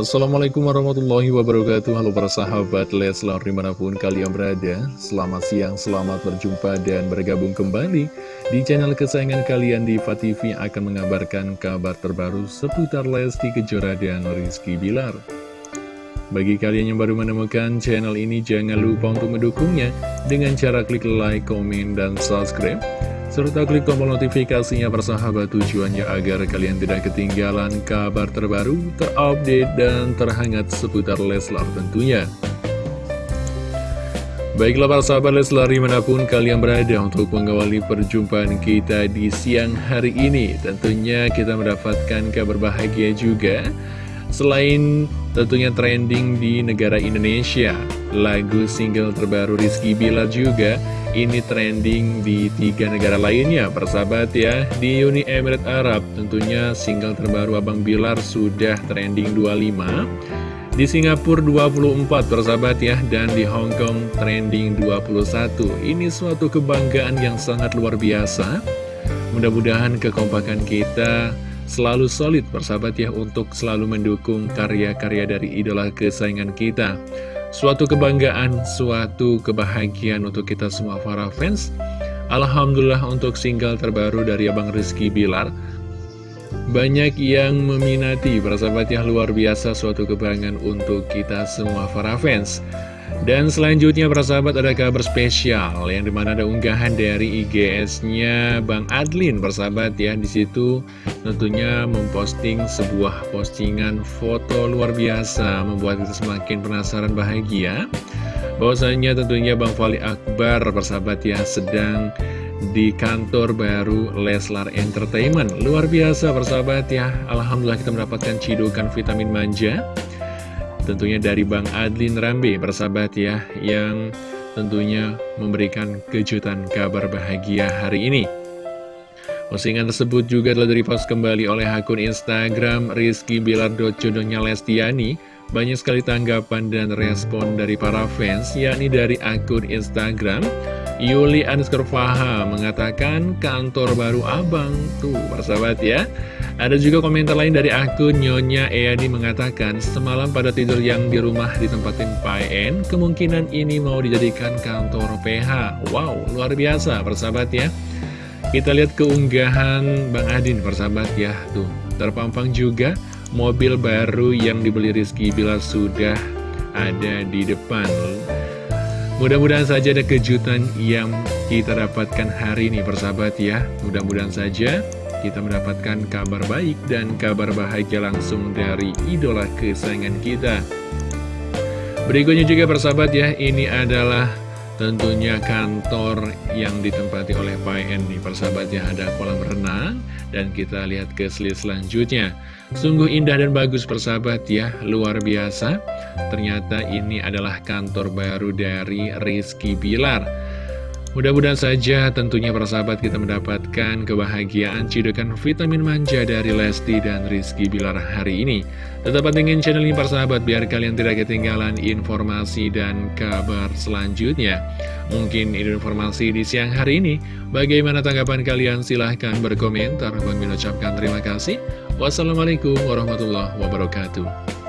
Assalamualaikum warahmatullahi wabarakatuh. Halo para sahabat Leslar di mana pun kalian berada. Selamat siang, selamat berjumpa dan bergabung kembali Di channel kesayangan kalian di TV akan mengabarkan kabar terbaru seputar Lesti Kejora dan Rizky Bilar. Bagi kalian yang baru menemukan channel ini jangan lupa untuk mendukungnya. Dengan cara klik like, komen, dan subscribe serta klik tombol notifikasinya persahabat tujuannya agar kalian tidak ketinggalan kabar terbaru, terupdate, dan terhangat seputar Leslar tentunya. Baiklah para sahabat Leslar di mana pun kalian berada untuk mengawali perjumpaan kita di siang hari ini Tentunya kita mendapatkan kabar bahagia juga Selain tentunya trending di negara Indonesia Lagu single terbaru Rizky Bilar juga ini trending di tiga negara lainnya. Persahabat ya Di Uni Emirat Arab tentunya single terbaru Abang Bilar sudah trending 25 Di Singapura 24 persahabat ya Dan di Hong Kong trending 21 Ini suatu kebanggaan yang sangat luar biasa. Mudah-mudahan kekompakan kita selalu solid persahabat ya Untuk selalu mendukung karya-karya dari idola kesayangan kita. Suatu kebanggaan, suatu kebahagiaan untuk kita semua para fans. Alhamdulillah untuk single terbaru dari Abang Rizky Bilar. Banyak yang meminati, persahabat yang luar biasa suatu kebanggaan untuk kita semua para fans dan selanjutnya para sahabat ada kabar spesial yang di mana ada unggahan dari IGS-nya Bang Adlin persahabat ya. Di situ tentunya memposting sebuah postingan foto luar biasa membuat kita semakin penasaran bahagia. Bahwasanya tentunya Bang Fali Akbar persahabat ya sedang di kantor baru Leslar Entertainment. Luar biasa persahabat ya. Alhamdulillah kita mendapatkan cidukan vitamin manja tentunya dari Bang Adlin Rambe bersahabat ya yang tentunya memberikan kejutan kabar bahagia hari ini. Postingan tersebut juga telah direpost kembali oleh akun Instagram Rizky Bilar jodohnya Lestiani. Banyak sekali tanggapan dan respon dari para fans yakni dari akun Instagram Yuli underscore Faha mengatakan kantor baru abang tuh persahabat ya ada juga komentar lain dari akun Nyonya Eyadi mengatakan, semalam pada tidur yang di rumah ditempatin PN, kemungkinan ini mau dijadikan kantor PH. Wow, luar biasa persahabat ya. Kita lihat keunggahan Bang Adin persahabat ya, tuh terpampang juga mobil baru yang dibeli Rizky Bila sudah ada di depan. Mudah-mudahan saja ada kejutan yang kita dapatkan hari ini persahabat ya. Mudah-mudahan saja kita mendapatkan kabar baik dan kabar bahagia langsung dari idola kesayangan kita. Berikutnya juga persahabat ya, ini adalah tentunya kantor yang ditempati oleh Pak nih persahabat ya ada kolam renang dan kita lihat ke slide selanjutnya sungguh indah dan bagus persahabat ya luar biasa ternyata ini adalah kantor baru dari Rizky Bilar Mudah-mudahan saja tentunya para sahabat kita mendapatkan kebahagiaan cidukan vitamin manja dari Lesti dan Rizky Bilar hari ini. Tetap pentingin channel ini para sahabat biar kalian tidak ketinggalan informasi dan kabar selanjutnya. Mungkin ini informasi di siang hari ini. Bagaimana tanggapan kalian? Silahkan berkomentar. Bang ucapkan terima kasih. Wassalamualaikum warahmatullahi wabarakatuh.